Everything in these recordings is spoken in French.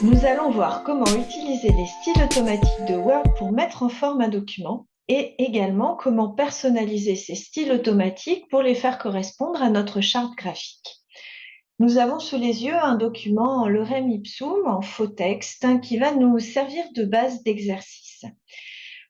Nous allons voir comment utiliser les styles automatiques de Word pour mettre en forme un document et également comment personnaliser ces styles automatiques pour les faire correspondre à notre charte graphique. Nous avons sous les yeux un document en lorem ipsum, en faux texte, hein, qui va nous servir de base d'exercice.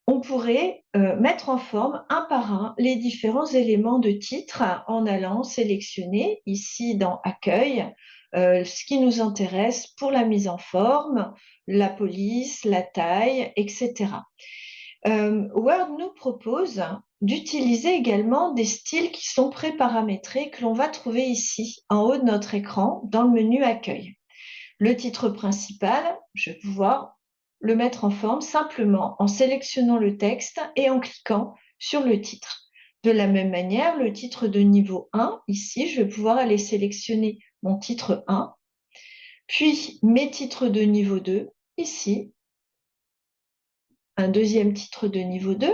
On pourrait euh, mettre en forme un par un les différents éléments de titre en allant sélectionner ici dans Accueil euh, ce qui nous intéresse pour la mise en forme, la police, la taille, etc. Euh, Word nous propose d'utiliser également des styles qui sont pré-paramétrés que l'on va trouver ici, en haut de notre écran, dans le menu Accueil. Le titre principal, je vais pouvoir le mettre en forme simplement en sélectionnant le texte et en cliquant sur le titre. De la même manière, le titre de niveau 1, ici, je vais pouvoir aller sélectionner mon titre 1, puis mes titres de niveau 2, ici, un deuxième titre de niveau 2,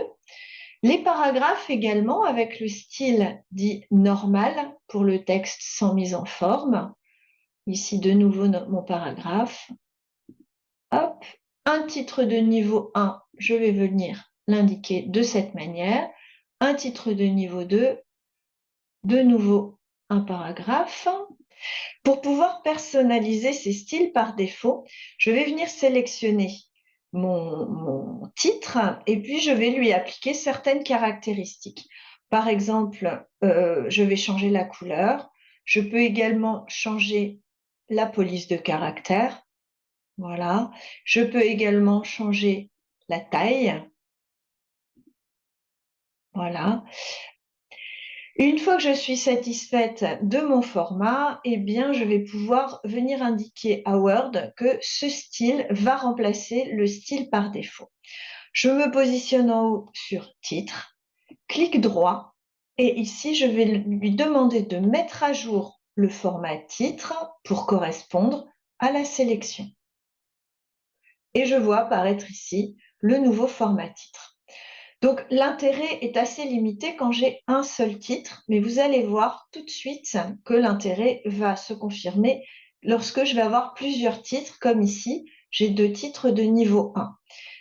les paragraphes également avec le style dit normal pour le texte sans mise en forme. Ici, de nouveau, mon paragraphe. Un titre de niveau 1, je vais venir l'indiquer de cette manière. Un titre de niveau 2, de nouveau un paragraphe. Pour pouvoir personnaliser ces styles par défaut, je vais venir sélectionner mon, titre et puis je vais lui appliquer certaines caractéristiques. Par exemple, euh, je vais changer la couleur. Je peux également changer la police de caractère. Voilà. Je peux également changer la taille. Voilà. Une fois que je suis satisfaite de mon format, eh je vais pouvoir venir indiquer à Word que ce style va remplacer le style par défaut. Je me positionne en haut sur Titre, clic droit, et ici, je vais lui demander de mettre à jour le format titre pour correspondre à la sélection. Et je vois apparaître ici le nouveau format titre. Donc l'intérêt est assez limité quand j'ai un seul titre, mais vous allez voir tout de suite que l'intérêt va se confirmer lorsque je vais avoir plusieurs titres, comme ici, j'ai deux titres de niveau 1.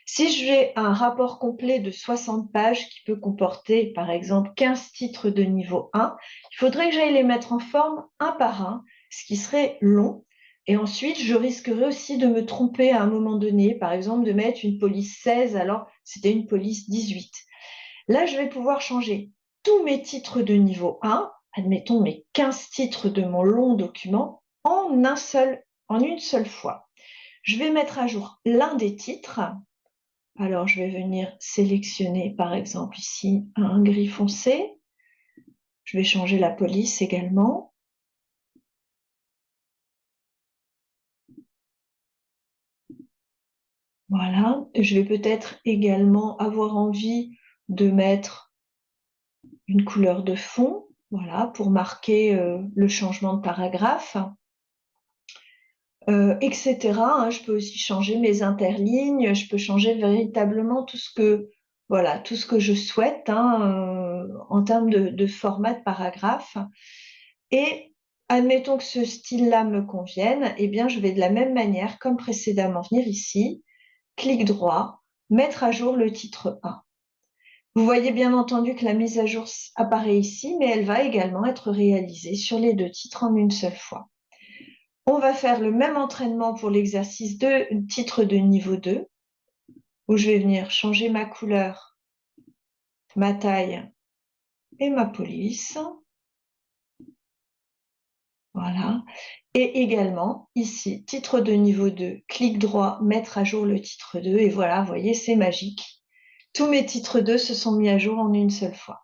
Si j'ai un rapport complet de 60 pages qui peut comporter par exemple 15 titres de niveau 1, il faudrait que j'aille les mettre en forme un par un, ce qui serait long, et ensuite, je risquerais aussi de me tromper à un moment donné, par exemple de mettre une police 16 alors c'était une police 18. Là, je vais pouvoir changer tous mes titres de niveau 1, admettons mes 15 titres de mon long document, en, un seul, en une seule fois. Je vais mettre à jour l'un des titres. Alors, je vais venir sélectionner, par exemple, ici, un gris foncé. Je vais changer la police également. Voilà, je vais peut-être également avoir envie de mettre une couleur de fond, voilà, pour marquer euh, le changement de paragraphe, euh, etc. Hein. je peux aussi changer mes interlignes, je peux changer véritablement tout ce que, voilà, tout ce que je souhaite hein, euh, en termes de, de, format de paragraphe. Et admettons que ce style-là me convienne, eh bien, je vais de la même manière, comme précédemment, venir ici, clic droit, mettre à jour le titre 1. Vous voyez bien entendu que la mise à jour apparaît ici, mais elle va également être réalisée sur les deux titres en une seule fois. On va faire le même entraînement pour l'exercice de titre de niveau 2, où je vais venir changer ma couleur, ma taille et ma police. Voilà. Et également, ici, titre de niveau 2, clic droit, mettre à jour le titre 2. Et voilà, vous voyez, c'est magique. Tous mes titres 2 se sont mis à jour en une seule fois.